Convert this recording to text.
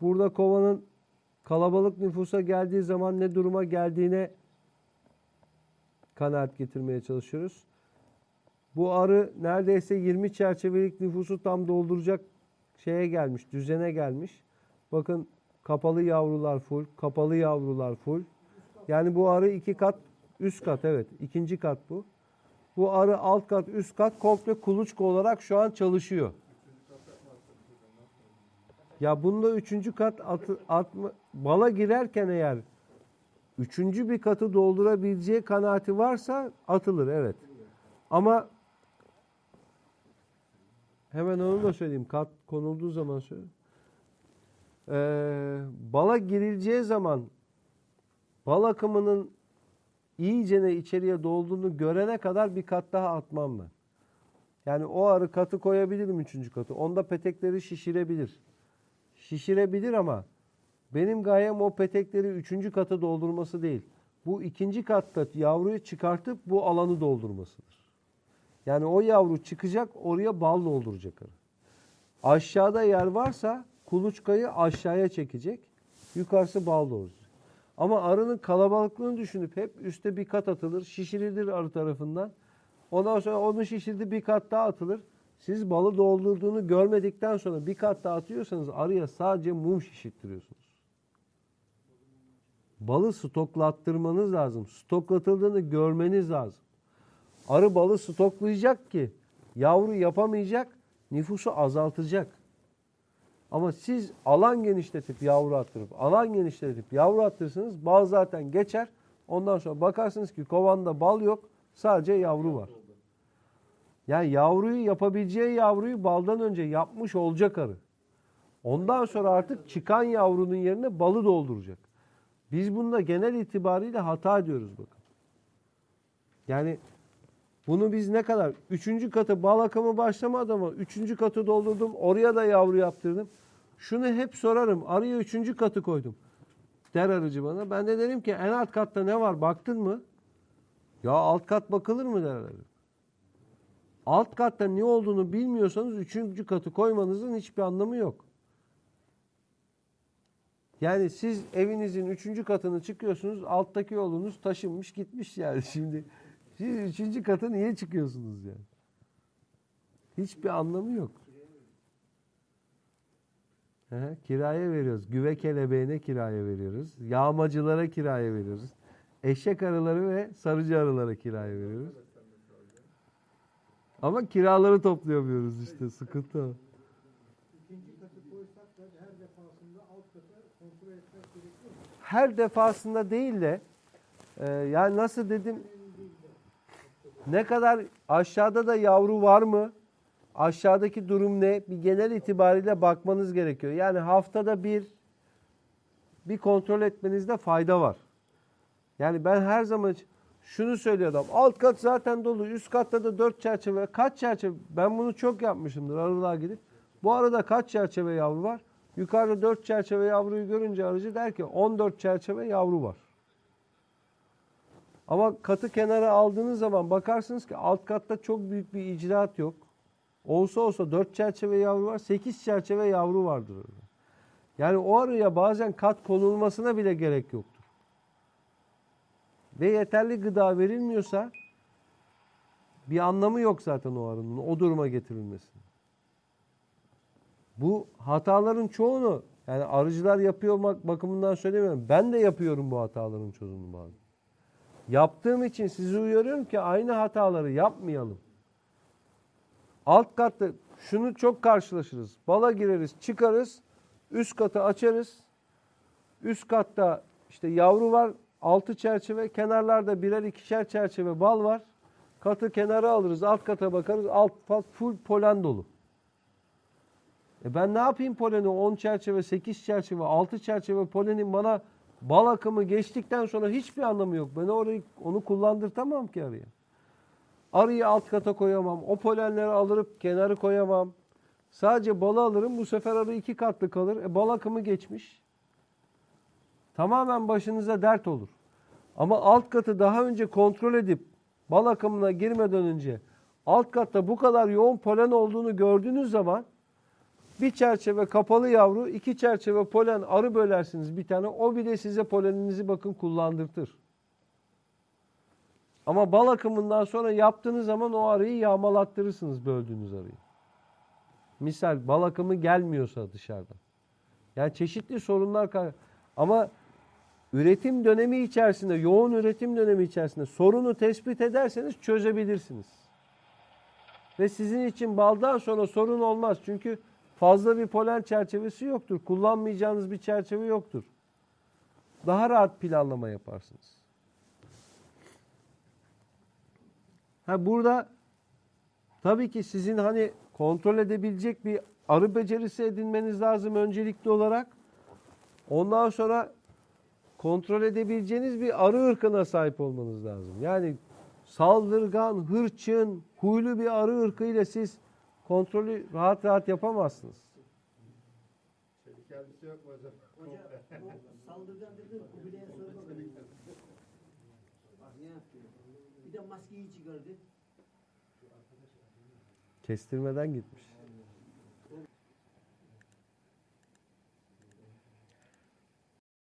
burada kovanın kalabalık nüfusa geldiği zaman ne duruma geldiğine kanaat getirmeye çalışıyoruz. Bu arı neredeyse 20 çerçevelik nüfusu tam dolduracak şeye gelmiş, düzene gelmiş. Bakın kapalı yavrular full, kapalı yavrular full. Yani bu arı iki kat, üst kat evet, ikinci kat bu. Bu arı alt kat, üst kat komple kuluçka olarak şu an çalışıyor. Ya bunda üçüncü kat atı, atma, bala girerken eğer üçüncü bir katı doldurabileceği kanaati varsa atılır evet. Ama hemen onu da söyleyeyim. Kat konulduğu zaman söyleyeyim. Ee, bala girileceği zaman bal akımının iyicene içeriye dolduğunu görene kadar bir kat daha atmam ben. Yani o arı katı koyabilirim üçüncü katı. Onda petekleri şişirebilir. Şişirebilir ama benim gayem o petekleri üçüncü katı doldurması değil. Bu ikinci katta yavruyu çıkartıp bu alanı doldurmasıdır. Yani o yavru çıkacak oraya bal dolduracak. Aşağıda yer varsa kuluçkayı aşağıya çekecek. Yukarısı bal dolduracak. Ama arının kalabalıklığını düşünüp hep üste bir kat atılır. Şişirilir arı tarafından. Ondan sonra onu şişirdi bir kat daha atılır. Siz balı doldurduğunu görmedikten sonra bir kat daha atıyorsanız arıya sadece mum şişirttiriyorsunuz. Balı stoklattırmanız lazım. Stoklatıldığını görmeniz lazım. Arı balı stoklayacak ki yavru yapamayacak, nüfusu azaltacak. Ama siz alan genişletip yavru attırıp, alan genişletip yavru attırırsanız bal zaten geçer. Ondan sonra bakarsınız ki kovanda bal yok, sadece yavru var. Yani yavruyu yapabileceği yavruyu baldan önce yapmış olacak arı. Ondan sonra artık çıkan yavrunun yerine balı dolduracak. Biz bunda genel itibariyle hata ediyoruz bakın. Yani bunu biz ne kadar? Üçüncü katı bal akımı başlamadı ama üçüncü katı doldurdum. Oraya da yavru yaptırdım. Şunu hep sorarım. Arıya üçüncü katı koydum. Der arıcı bana. Ben de derim ki en alt katta ne var baktın mı? Ya alt kat bakılır mı der arı. Alt katta ne olduğunu bilmiyorsanız üçüncü katı koymanızın hiçbir anlamı yok. Yani siz evinizin üçüncü katını çıkıyorsunuz, alttaki yolunuz taşınmış gitmiş yani şimdi. Siz üçüncü katı niye çıkıyorsunuz yani? Hiçbir anlamı yok. He, kiraya veriyoruz. Güve kelebeğine kiraya veriyoruz. Yağmacılara kiraya veriyoruz. Eşek arıları ve sarıcı arılara kiraya veriyoruz. Ama kiraları toplayamıyoruz işte. Sıkıntı o. Her defasında değil de e, yani nasıl dedim ne kadar aşağıda da yavru var mı? Aşağıdaki durum ne? Bir genel itibariyle bakmanız gerekiyor. Yani haftada bir bir kontrol etmenizde fayda var. Yani ben her zaman şunu söylüyorum. Alt kat zaten dolu. Üst katta da dört çerçeve. Kaç çerçeve? Ben bunu çok yapmışımdır arılığa gidip. Bu arada kaç çerçeve yavru var? Yukarıda dört çerçeve yavruyu görünce arıcı der ki 14 çerçeve yavru var. Ama katı kenara aldığınız zaman bakarsınız ki alt katta çok büyük bir icraat yok. Olsa olsa 4 çerçeve yavru var, 8 çerçeve yavru vardır orada. Yani o arıya bazen kat konulmasına bile gerek yoktur. Ve yeterli gıda verilmiyorsa bir anlamı yok zaten o arının o duruma getirilmesinin. Bu hataların çoğunu yani arıcılar yapıyor bak- bakımından söylemiyorum. Ben de yapıyorum bu hataların çoğunu bazen. Yaptığım için sizi uyarıyorum ki aynı hataları yapmayalım. Alt katta şunu çok karşılaşırız. Bala gireriz, çıkarız, üst katı açarız. Üst katta işte yavru var, altı çerçeve, kenarlarda birer ikişer çerçeve bal var. Katı kenara alırız, alt kata bakarız, alt full polen dolu. E ben ne yapayım poleni 10 çerçeve, 8 çerçeve, 6 çerçeve polenin bana bal akımı geçtikten sonra hiçbir anlamı yok. Ben orayı onu kullandırtamam ki arıya. Arıyı alt kata koyamam. O polenleri alırıp kenarı koyamam. Sadece balı alırım. Bu sefer arı iki katlı kalır. E, bal akımı geçmiş. Tamamen başınıza dert olur. Ama alt katı daha önce kontrol edip bal akımına girmeden önce alt katta bu kadar yoğun polen olduğunu gördüğünüz zaman Bir çerçeve kapalı yavru, iki çerçeve polen arı bölersiniz bir tane. O bile size poleninizi bakın kullandırtır. Ama bal akımından sonra yaptığınız zaman o arıyı yağmalattırırsınız böldüğünüz arıyı. Misal bal akımı gelmiyorsa dışarıdan. Yani çeşitli sorunlar ama üretim dönemi içerisinde, yoğun üretim dönemi içerisinde sorunu tespit ederseniz çözebilirsiniz. Ve sizin için baldan sonra sorun olmaz. Çünkü fazla bir polen çerçevesi yoktur. Kullanmayacağınız bir çerçeve yoktur. Daha rahat planlama yaparsınız. Ha burada tabii ki sizin hani kontrol edebilecek bir arı becerisi edinmeniz lazım öncelikli olarak. Ondan sonra kontrol edebileceğiniz bir arı ırkına sahip olmanız lazım. Yani saldırgan, hırçın, huylu bir arı ırkıyla siz kontrolü rahat rahat yapamazsınız. Elbise yok mu hocam? Bu saldırgan dedi Kubilay'a sor bakalım. Bak ne yapıyor. Bir de maskeyi çıkardı. Kestirmeden gitmiş.